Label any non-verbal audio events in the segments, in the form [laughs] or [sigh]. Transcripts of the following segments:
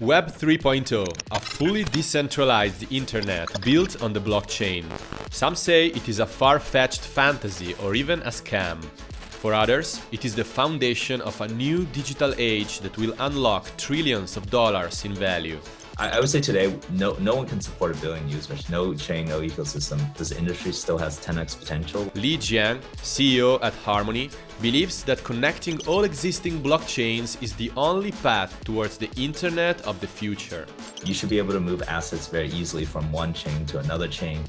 Web 3.0, a fully decentralized internet built on the blockchain. Some say it is a far-fetched fantasy or even a scam. For others, it is the foundation of a new digital age that will unlock trillions of dollars in value. I, would say today, no, no one can support a billion users. No chain, no ecosystem. This industry still has 10x potential. Li Jiang, CEO at Harmony, believes that connecting all existing blockchains is the only path towards the internet of the future. You should be able to move assets very easily from one chain to another chain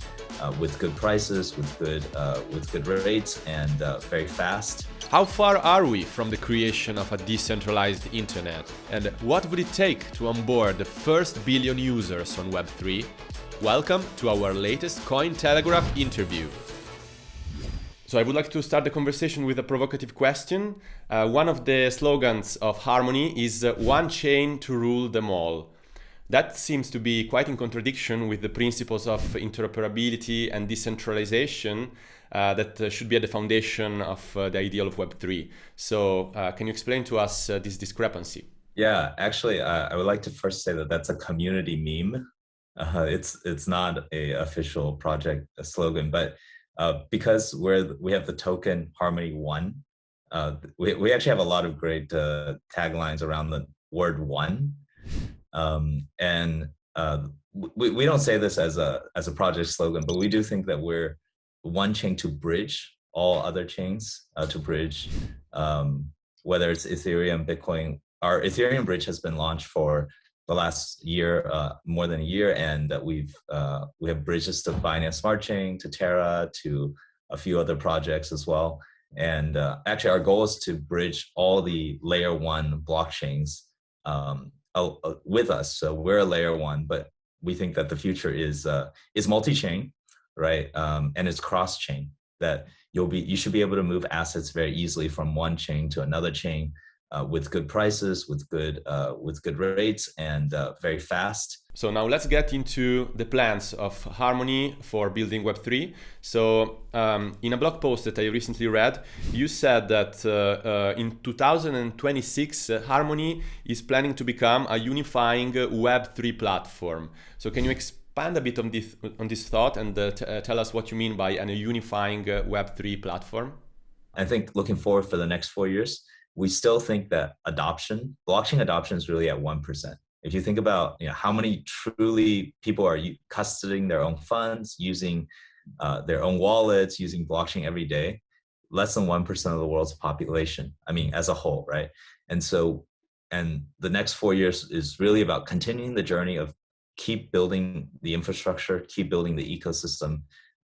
uh, with good prices, with good, uh, with good rates, and uh, very fast. How far are we from the creation of a decentralized internet? And what would it take to onboard the first billion users on Web3? Welcome to our latest Cointelegraph interview. So I would like to start the conversation with a provocative question. Uh, one of the slogans of Harmony is uh, one chain to rule them all. That seems to be quite in contradiction with the principles of interoperability and decentralization uh, that uh, should be at the foundation of uh, the ideal of Web3. So uh, can you explain to us this discrepancy? Yeah, actually, I would like to first say that that's a community meme. it's it's not a official project slogan, but because we're we have the token Harmony One, we we actually have a lot of great taglines around the word one, um, and we, we don't say this as a as a project slogan, but we do think that we're one chain to bridge all other chains uh, to bridge um, whether it's Ethereum, Bitcoin. Our Ethereum bridge has been launched for the last year, uh, more than a year, and we've uh, we have bridges to Binance Smart Chain, to Terra, to a few other projects as well. And uh, actually, our goal is to bridge all the layer one blockchains um, with us. So we're a layer one, but we think that the future is uh, is multi-chain right? Um, and it's cross chain that you'll be, you should be able to move assets very easily from one chain to another chain uh, with good prices, with good, uh, with good rates and uh, very fast. So now let's get into the plans of Harmony for building Web3. So um, in a blog post that I recently read, you said that uh, uh, in 2026, uh, Harmony is planning to become a unifying Web3 platform. So can you expand a bit on this on this thought and tell us what you mean by a unifying uh, Web3 platform? I think looking forward for the next four years, we still think that adoption, blockchain adoption is really at 1%. If you think about you know, how many truly people are custodying their own funds, using uh, their own wallets, using blockchain every day, less than 1% of the world's population, I mean, as a whole, right? And so, and the next four years is really about continuing the journey of keep building the infrastructure, keep building the ecosystem.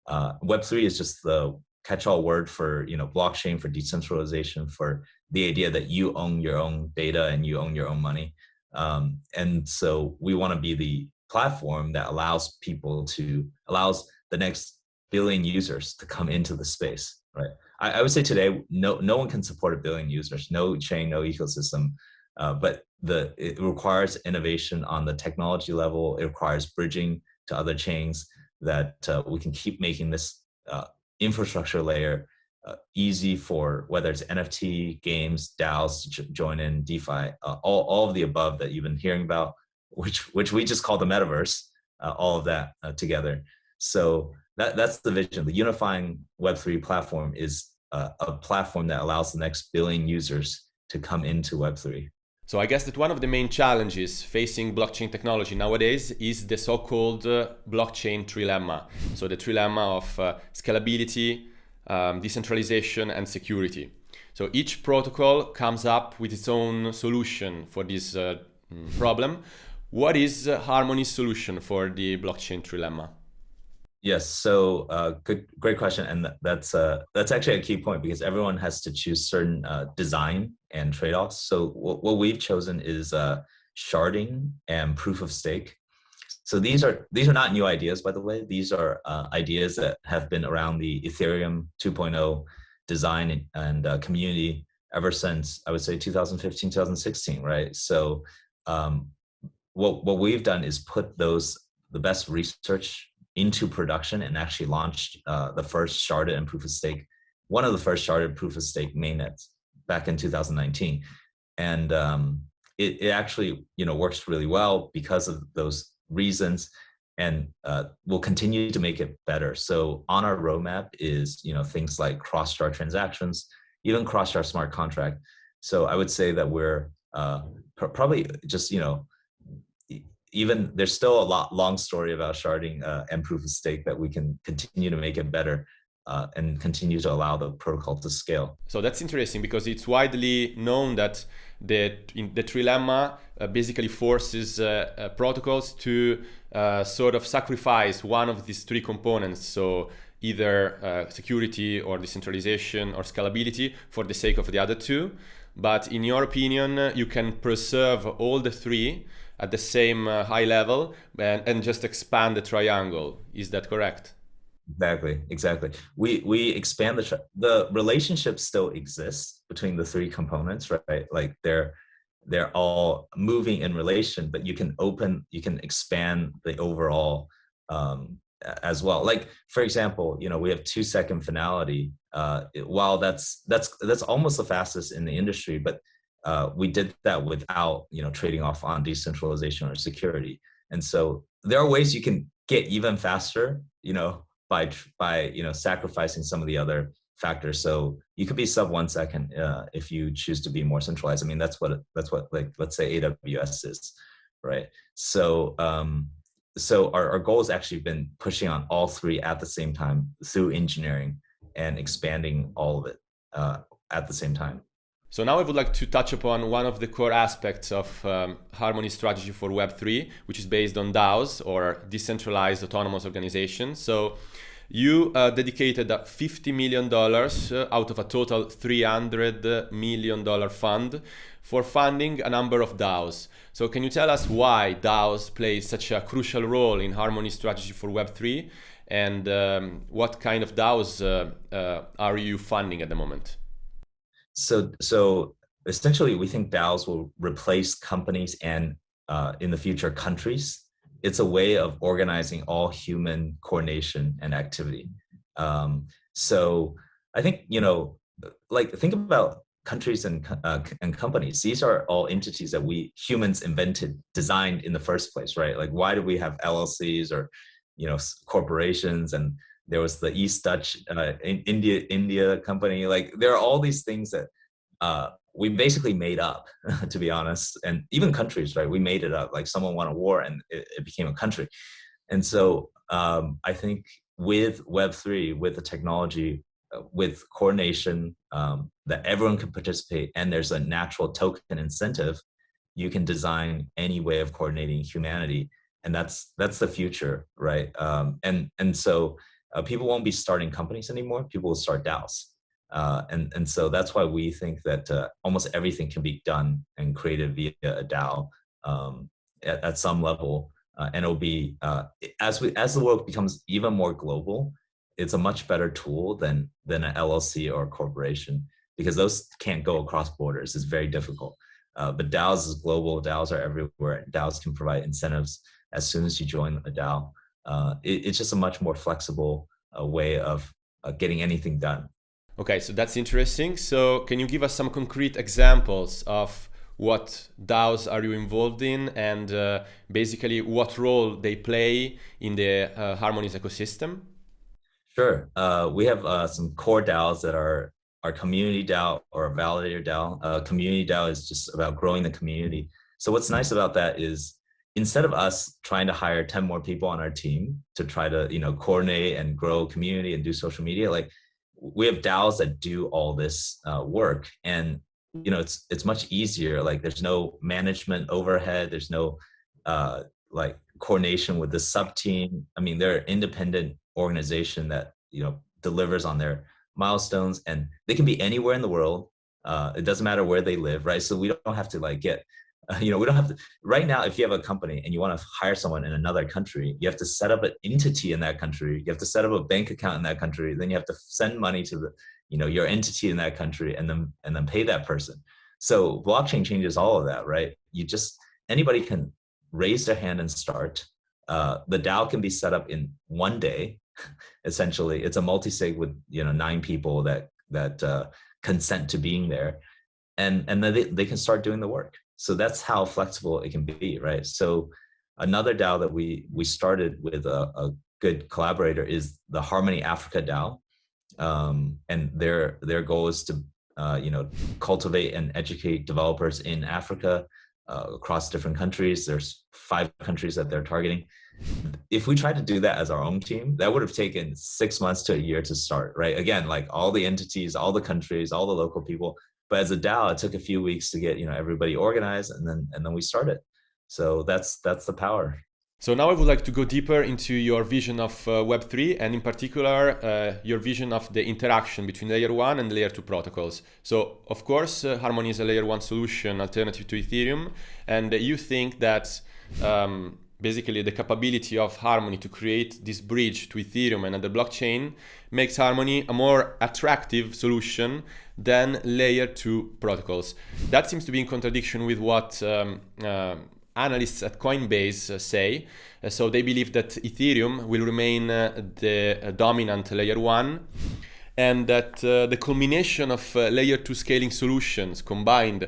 Uh, Web3 is just the catch-all word for you know blockchain, for decentralization, for the idea that you own your own data and you own your own money. Um, and so we want to be the platform that allows people to, allows the next billion users to come into the space, right? I, I would say today, no, no one can support a billion users, no chain, no ecosystem uh, but the it requires innovation on the technology level. It requires bridging to other chains that uh, we can keep making this uh, infrastructure layer uh, easy for whether it's NFT, games, DAOs to join in, DeFi, uh, all, all of the above that you've been hearing about, which, which we just call the metaverse, all of that together. So that, that's the vision. The unifying Web3 platform is a platform that allows the next billion users to come into Web3. So I guess that one of the main challenges facing blockchain technology nowadays is the so-called uh, blockchain trilemma. So the trilemma of uh, scalability, um, decentralization and security. So each protocol comes up with its own solution for this uh, mm, problem. What is Harmony's solution for the blockchain trilemma? Yes, so uh, good, great question, and that's uh, that's actually a key point because everyone has to choose certain uh, design and trade-offs. So what, what, we've chosen is uh, sharding and proof of stake. So these are these are not new ideas, by the way. These are uh, ideas that have been around the Ethereum 2.0 design and, and uh, community ever since I would say 2015, 2016, right? So um, what what we've done is put those the best research into production and actually launched uh, the first sharded and proof of stake, one of the first sharded proof of stake mainnets back in 2019. And um, it, it actually you know works really well because of those reasons and uh, we'll continue to make it better. So on our roadmap is you know things like cross-shard transactions, even cross-shard smart contract. So I would say that we're uh, pr probably just you know even there's still a lot long story about sharding uh, and proof of stake that we can continue to make it better uh, and continue to allow the protocol to scale. So that's interesting because it's widely known that the, the trilemma uh, basically forces uh, uh, protocols to uh, sort of sacrifice one of these three components. So either security or decentralization or scalability for the sake of the other two. But in your opinion, you can preserve all the three at the same high level and, and just expand the triangle. Is that correct? Exactly, exactly. We we expand the the relationship still exists between the three components, right? Like they're they're all moving in relation, but you can open, you can expand the overall um, as well. Like for example, you know, we have two second finality. Uh, while that's that's that's almost the fastest in the industry, but uh, we did that without you know trading off on decentralization or security. And so there are ways you can get even faster, you know, by by you know sacrificing some of the other factors. So you could be sub one second uh, if you choose to be more centralized. I mean, that's what that's what like let's say AWS is, right? So um, so our, our goal has actually been pushing on all three at the same time through engineering and expanding all of it uh, at the same time. So now I would like to touch upon one of the core aspects of um, Harmony strategy for Web3, which is based on DAOs or decentralized autonomous organizations. So you uh, dedicated $50 million uh, out of a total $300 million fund for funding a number of DAOs. So can you tell us why DAOs play such a crucial role in Harmony strategy for Web3 and um, what kind of DAOs uh, uh, are you funding at the moment? So, so essentially, we think DAOs will replace companies and uh, in the future countries. It's a way of organizing all human coordination and activity. Um, so I think, you know, like think about countries and, uh, and companies. These are all entities that we humans invented, designed in the first place, right? Like why do we have LLCs or, you know, corporations and there was the East Dutch uh, India India company. Like there are all these things that uh, we basically made up, [laughs] to be honest. And even countries, right? We made it up. Like someone won a war and it, it became a country. And so um, I think with Web three, with the technology, uh, with coordination um, that everyone can participate, and there's a natural token incentive, you can design any way of coordinating humanity and that's that's the future right um, and and so uh, people won't be starting companies anymore. People will start DAOs. Uh, and, and so that's why we think that uh, almost everything can be done and created via a DAO um, at, at, some level. Uh, and it'll be, uh, as, we, as the world becomes even more global, it's a much better tool than, than an LLC or a corporation because those can't go across borders. It's very difficult. Uh, but DAOs is global, DAOs are everywhere. DAOs can provide incentives as soon as you join a DAO uh, it, it's just a much more flexible uh, way of uh, getting anything done. Okay, so that's interesting. So can you give us some concrete examples of what DAOs are you involved in and uh, basically what role they play in the uh, Harmonies ecosystem? Sure. Uh, we have uh, some core DAOs that are our community DAO or a validator DAO. Uh, community DAO is just about growing the community. So what's nice about that is instead of us trying to hire 10 more people on our team to try to you know coordinate and grow community and do social media like we have DAOs that do all this uh, work. And you know it's it's much easier. Like there's no management overhead. There's no uh, like coordination with the sub team. I mean they're an independent organization that you know delivers on their milestones and they can be anywhere in the world. Uh, it doesn't matter where they live right? So we don't have to like get [laughs] you know, we don't have to, right now, if you have a company and you want to hire someone in another country, you have to set up an entity in that country. You have to set up a bank account in that country. Then you have to send money to the, you know, your entity in that country and then, and then pay that person. So blockchain changes all of that, right? You just, anybody can raise their hand and start. Uh, the DAO can be set up in one day. [laughs] Essentially, it's a multi-sig with, you know, nine people that, that uh, consent to being there. And, and then they, they can start doing the work. So that's how flexible it can be, right? So another DAO that we we started with a, a good collaborator is the Harmony Africa DAO, um, and their their goal is to uh, you know cultivate and educate developers in Africa uh, across different countries. There's five countries that they're targeting. If we tried to do that as our own team, that would have taken six months to a year to start, right? Again, like all the entities, all the countries, all the local people. But as a DAO, it took a few weeks to get you know everybody organized, and then and then we started. So that's that's the power. So now I would like to go deeper into your vision of uh, Web3 and in particular uh, your vision of the interaction between layer 1 and layer 2 protocols. So of course uh, Harmony is a layer 1 solution alternative to Ethereum and you think that um, basically the capability of Harmony to create this bridge to Ethereum and other blockchain makes Harmony a more attractive solution than layer 2 protocols. That seems to be in contradiction with what um, uh, analysts at Coinbase uh, say. Uh, so they believe that Ethereum will remain uh, the dominant layer one and that the culmination of layer two scaling solutions combined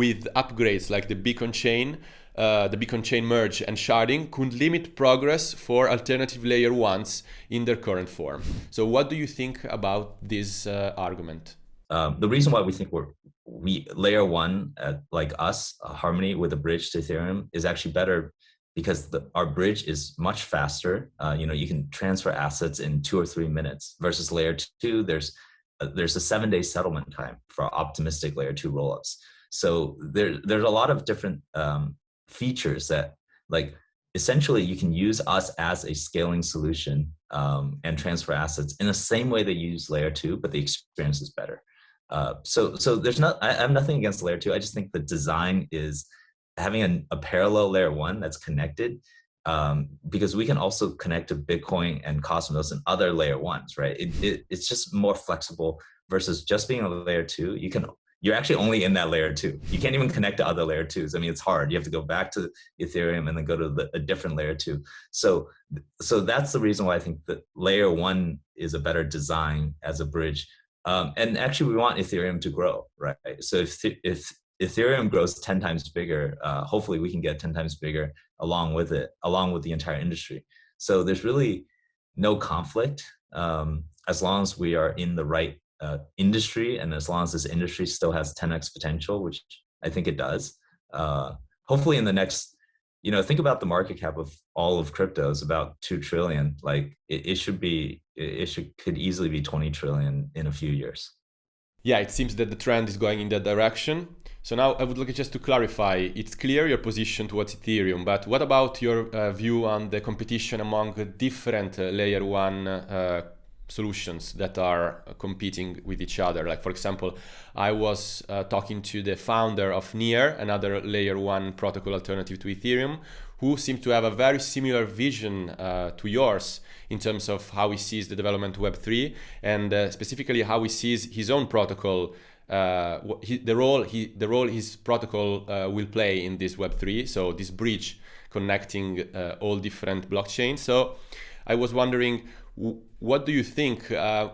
with upgrades like the Beacon chain uh, the Beacon chain merge and sharding could limit progress for alternative layer ones in their current form. So what do you think about this uh, argument? Um, the reason why we think we're we layer one uh, like us harmony with a bridge to ethereum is actually better because the, our bridge is much faster uh, you know you can transfer assets in two or three minutes versus layer two there's uh, there's a seven day settlement time for optimistic layer two rollups so there there's a lot of different um, features that like essentially you can use us as a scaling solution um, and transfer assets in the same way they use layer two but the experience is better uh, so so there's not I, I, have nothing against layer two. I just think the design is having a, a parallel layer one that's connected um, because we can also connect to Bitcoin and Cosmos and other layer ones, right? It, it, it's just more flexible versus just being a layer two. You can you're actually only in that layer two. You can't even connect to other layer twos. I mean, it's hard. You have to go back to Ethereum and then go to the, a different layer two. So, so that's the reason why I think that layer one is a better design as a bridge um, and actually, we want Ethereum to grow, right? So if if Ethereum grows 10 times bigger, uh, hopefully we can get 10 times bigger along with it, along with the entire industry. So there's really no conflict um, as long as we are in the right uh, industry and as long as this industry still has 10x potential, which I think it does. Uh, hopefully in the next you know, think about the market cap of all of crypto is about two trillion. Like it, it should be, it should could easily be 20 trillion in a few years. Yeah, it seems that the trend is going in that direction. So now I would like just to clarify, it's clear your position towards Ethereum, but what about your uh, view on the competition among different uh, layer one uh, solutions that are competing with each other. Like for example, I was uh, talking to the founder of Near, another layer one protocol alternative to Ethereum, who seemed to have a very similar vision uh, to yours in terms of how he sees the development of Web3 and uh, specifically how he sees his own protocol uh, he, the role he the role his protocol uh, will play in this Web3 so this bridge connecting uh, all different blockchains so I was wondering what do you think? Uh,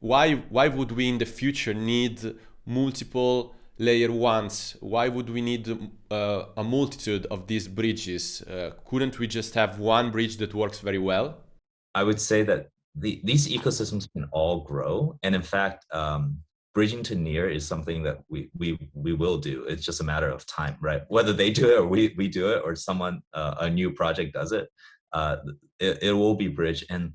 why why would we in the future need multiple layer ones? Why would we need uh, a multitude of these bridges? Uh, couldn't we just have one bridge that works very well? I would say that the, these ecosystems can all grow, and in fact, um, bridging to near is something that we we we will do. It's just a matter of time, right? Whether they do it or we we do it, or someone uh, a new project does it, uh, it, it will be bridge and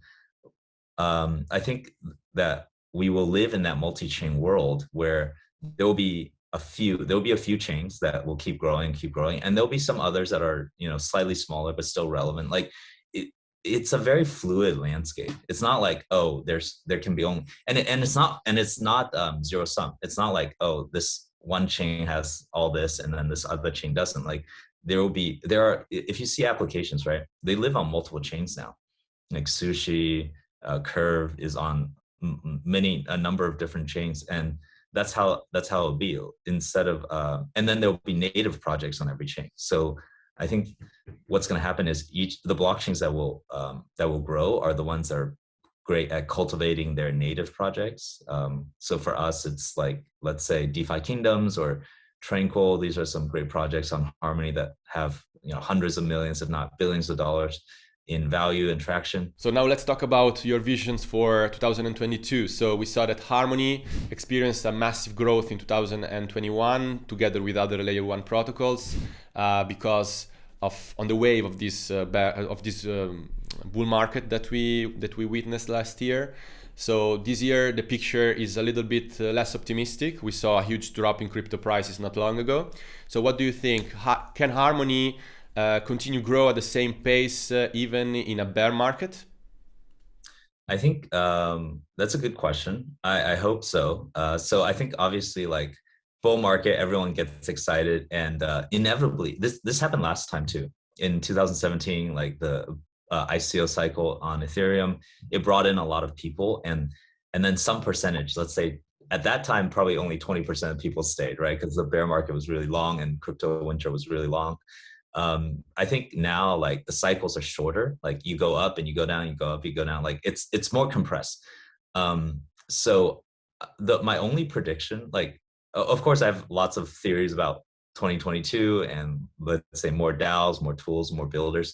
um, I think that we will live in that multi-chain world where there will be a few there will be a few chains that will keep growing keep growing and there'll be some others that are you know slightly smaller but still relevant. Like it, it's a very fluid landscape. It's not like oh there's there can be only and and it's not and it's not um, zero sum. It's not like oh this one chain has all this and then this other chain doesn't. Like there will be there are if you see applications right they live on multiple chains now. Like sushi uh, curve is on many a number of different chains and that's how that's how it'll be instead of uh, and then there'll be native projects on every chain so i think what's going to happen is each the blockchains that will um, that will grow are the ones that are great at cultivating their native projects um, so for us it's like let's say defi kingdoms or Tranquil. These are some great projects on Harmony that have you know hundreds of millions, if not billions of dollars in value and traction. So now let's talk about your visions for 2022. So we saw that Harmony experienced a massive growth in 2021 together with other layer one protocols uh, because of on the wave of this uh, of this um, bull market that we that we witnessed last year. So this year the picture is a little bit uh, less optimistic. We saw a huge drop in crypto prices not long ago. So what do you think? Ha can Harmony uh, continue grow at the same pace uh, even in a bear market? I think um, that's a good question. I, I hope so. Uh, so I think obviously like bull market, everyone gets excited, and uh, inevitably this this happened last time too. In 2017, like the uh, ICO cycle on Ethereum, it brought in a lot of people, and and then some percentage, let's say at that time, probably only 20% of people stayed, right? Because the bear market was really long and crypto winter was really long um, I think now like the cycles are shorter. Like you go up and you go down, you go up, you go down. Like it's it's more compressed. Um, so uh, the my only prediction, like of course, I have lots of theories about 2022 and let's say more DAOs, more tools, more builders.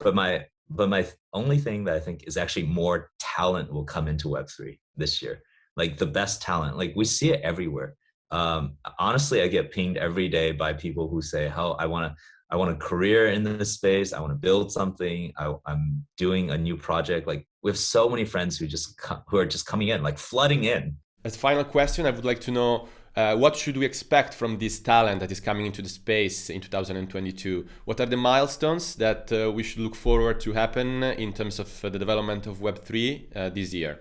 But my but my only thing that I think is actually more talent will come into Web3 this year. Like the best talent, like we see it everywhere. Um, honestly, I get pinged every day by people who say, "How oh, I want to, I want a career in this space. I want to build something. I, am doing a new project. Like we have so many friends who just who are just coming in, like flooding in. As final question, I would like to know uh, what should we expect from this talent that is coming into the space in 2022? What are the milestones that uh, we should look forward to happen in terms of uh, the development of Web3 uh, this year?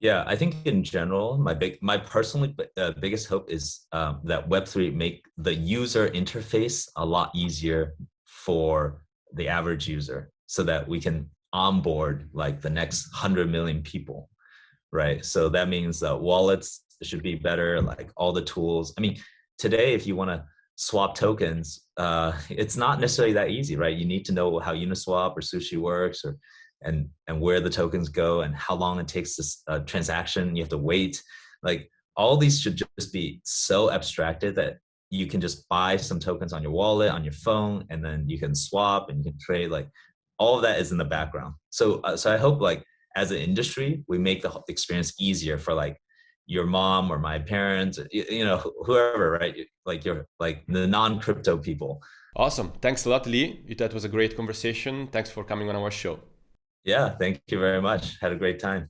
Yeah, I think in general, my big, my personally uh, biggest hope is um, that Web3 make the user interface a lot easier for the average user so that we can onboard like the next 100 million people, right? So that means that wallets should be better, like all the tools. I mean, today, if you want to swap tokens, uh, [laughs] it's not necessarily that easy, right? You need to know how Uniswap or Sushi works or and and where the tokens go and how long it takes this uh, transaction you have to wait. Like all these should just be so abstracted that you can just buy some tokens on your wallet on your phone and then you can swap and you can trade like all of that is in the background. So uh, so i hope like as an industry we make the experience easier for like your mom or my parents you, you know whoever right? Like your like the non-crypto people. Awesome. Thanks a lot lee. That was a great conversation. Thanks for coming on our show yeah, thank you very much. Had a great time.